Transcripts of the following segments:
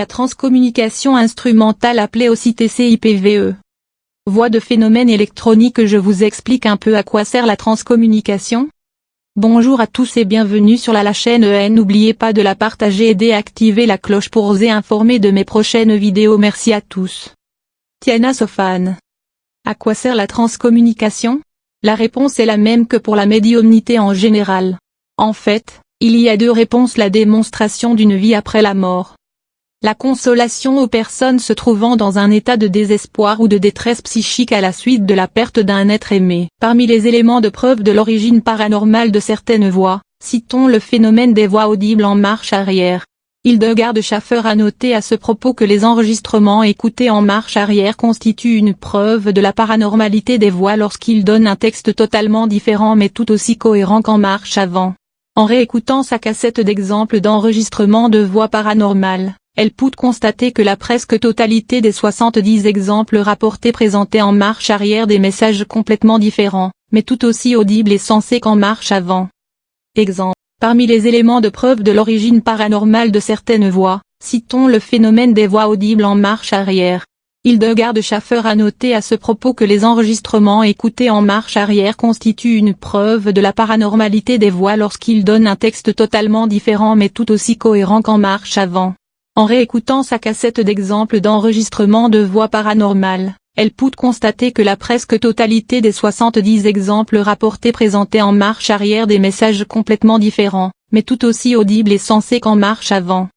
La transcommunication instrumentale appelée aussi TCIPVE. Voix de phénomène électronique Je vous explique un peu à quoi sert la transcommunication Bonjour à tous et bienvenue sur la, chaîne EN N'oubliez pas de la partager et d'activer la cloche pour oser informer de mes prochaines vidéos Merci à tous. Tiana Sofan. À quoi sert la transcommunication? La réponse est la même que pour la médiumnité en général. En fait, il y a deux réponses la démonstration d'une vie après la mort. La consolation aux personnes se trouvant dans un état de désespoir ou de détresse psychique à la suite de la perte d'un être aimé. Parmi les éléments de preuve de l'origine paranormale de certaines voix, citons le phénomène des voix audibles en marche arrière. Hildegard Schaffer a noté à ce propos que les enregistrements écoutés en marche arrière constituent une preuve de la paranormalité des voix lorsqu'ils donnent un texte totalement différent mais tout aussi cohérent qu'en marche avant. En réécoutant sa cassette d'exemples d'enregistrement de voix paranormales, elle peut constater que la presque totalité des 70 exemples rapportés présentaient en marche arrière des messages complètement différents, mais tout aussi audibles et sensés qu'en marche avant. Exemple. Parmi les éléments de preuve de l'origine paranormale de certaines voix, citons le phénomène des voix audibles en marche arrière. Hildegard Schaffer a noté à ce propos que les enregistrements écoutés en marche arrière constituent une preuve de la paranormalité des voix lorsqu'ils donnent un texte totalement différent mais tout aussi cohérent qu'en marche avant. En réécoutant sa cassette d'exemples d'enregistrement de voix paranormales, elle peut constater que la presque totalité des 70 exemples rapportés présentaient en marche arrière des messages complètement différents, mais tout aussi audibles et sensés qu'en marche avant.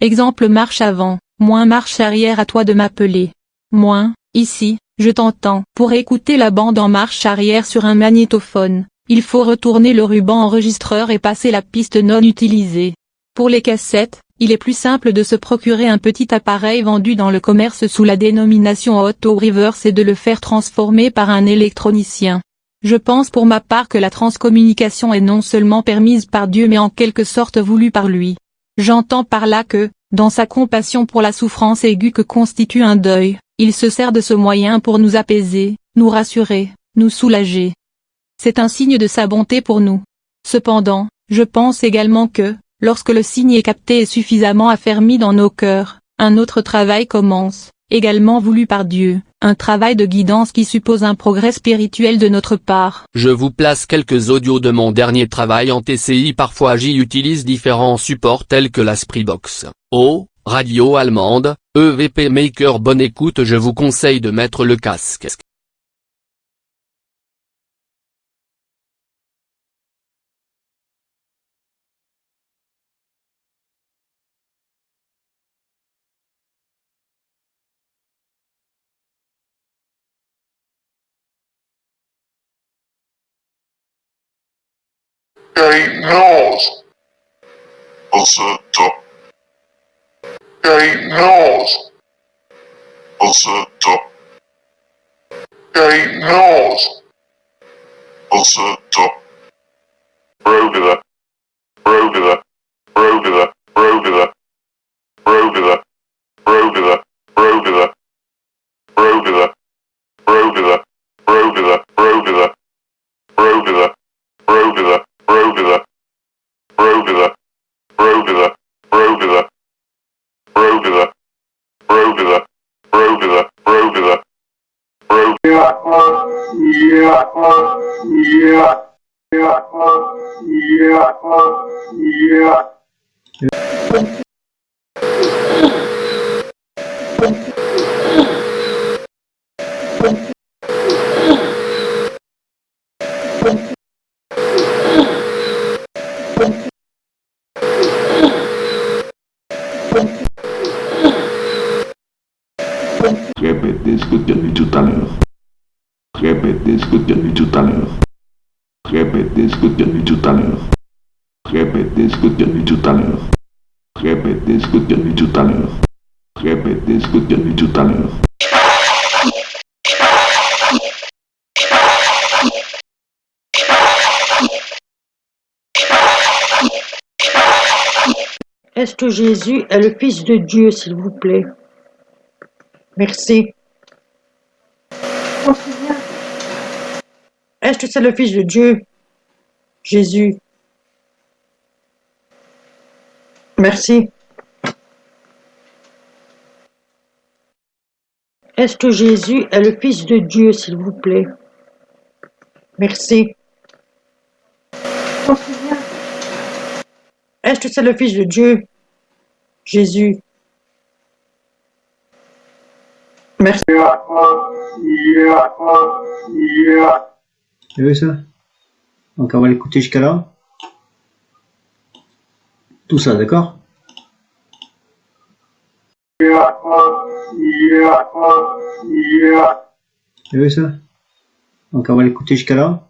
Exemple marche avant, moins marche arrière à toi de m'appeler. Moins, ici, je t'entends. Pour écouter la bande en marche arrière sur un magnétophone, il faut retourner le ruban enregistreur et passer la piste non utilisée. Pour les cassettes, il est plus simple de se procurer un petit appareil vendu dans le commerce sous la dénomination Auto Reverse et de le faire transformer par un électronicien. Je pense pour ma part que la transcommunication est non seulement permise par Dieu mais en quelque sorte voulue par lui. J'entends par là que, dans sa compassion pour la souffrance aiguë que constitue un deuil, il se sert de ce moyen pour nous apaiser, nous rassurer, nous soulager. C'est un signe de sa bonté pour nous. Cependant, je pense également que, Lorsque le signe est capté et suffisamment affermi dans nos cœurs, un autre travail commence, également voulu par Dieu, un travail de guidance qui suppose un progrès spirituel de notre part. Je vous place quelques audios de mon dernier travail en TCI parfois j'y utilise différents supports tels que la Spreebox, O, radio allemande, EVP Maker bonne écoute je vous conseille de mettre le casque. They knows. Acerta. They knows. Acerta. They knows. Acerta. Répétez ce que tu as dit tout à l'heure. Répétez ce que tu as dit tout à l'heure. Répétez ce que tu as dit tout à l'heure. Répétez ce que tu as dit tout à l'heure. Répétez ce que tu as dit tout à l'heure. Répétez ce que tu as dit tout à l'heure. Est-ce que Jésus est le Fils de Dieu, s'il vous plaît? Merci. Est-ce que c'est le Fils de Dieu? Jésus. Merci. Est-ce que Jésus est le Fils de Dieu, s'il vous plaît? Merci. Est-ce que c'est le Fils de Dieu? Jésus. Merci. Vous vu ça? Donc on va l'écouter jusqu'à là. Tout ça, d'accord? Vous vu ça? Donc on va l'écouter jusqu'à là.